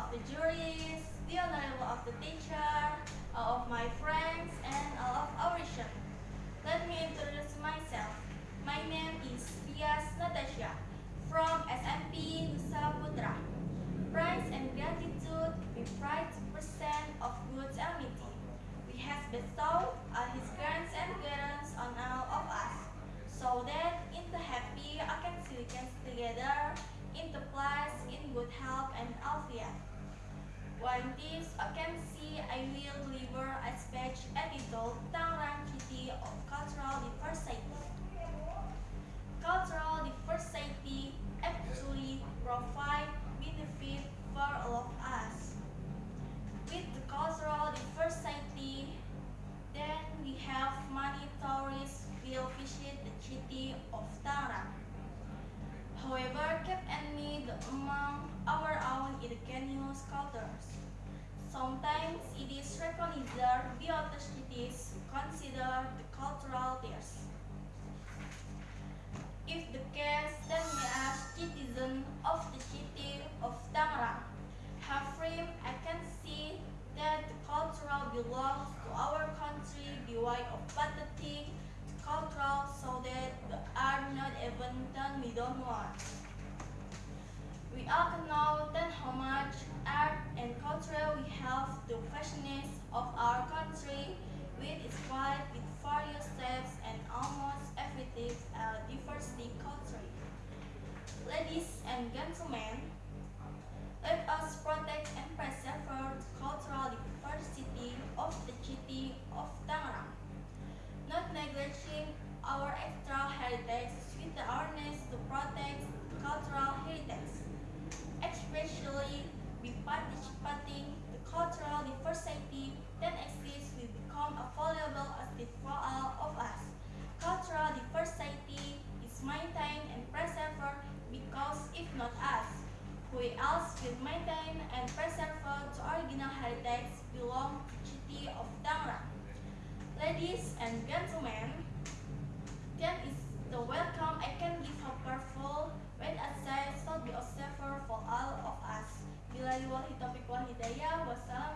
of the juries, the alignment of the teacher, uh, of my friends, and uh, When this I can see I will deliver a speech entitled Tangerang City of Cultural Diversity. Cultural diversity actually provide benefit for all of us. With the cultural diversity, then we have many tourists will visit the city of Tangerang. Cultures. Sometimes it is recognized by other cities who consider the cultural theirs. If the case, then we as citizens of the city of Tangerang have frame, I can see that the cultural belongs to our country by way of the cultural so that we are not even done we don't want. We all know that how much art and culture we have the fashionist of our country its wide with various steps and almost everything a diversity culture. Ladies and gentlemen, let us protect and preserve the cultural diversity of the city of Tangerang, not neglecting our extra heritage with the awareness to protect cultural heritage, by participating the cultural diversity that exists will become available asset for all of us. Cultural diversity is maintained and preserved because if not us, who else will maintain and preserve the original heritage belong to the city of Tangerang. Ladies and gentlemen, what's up?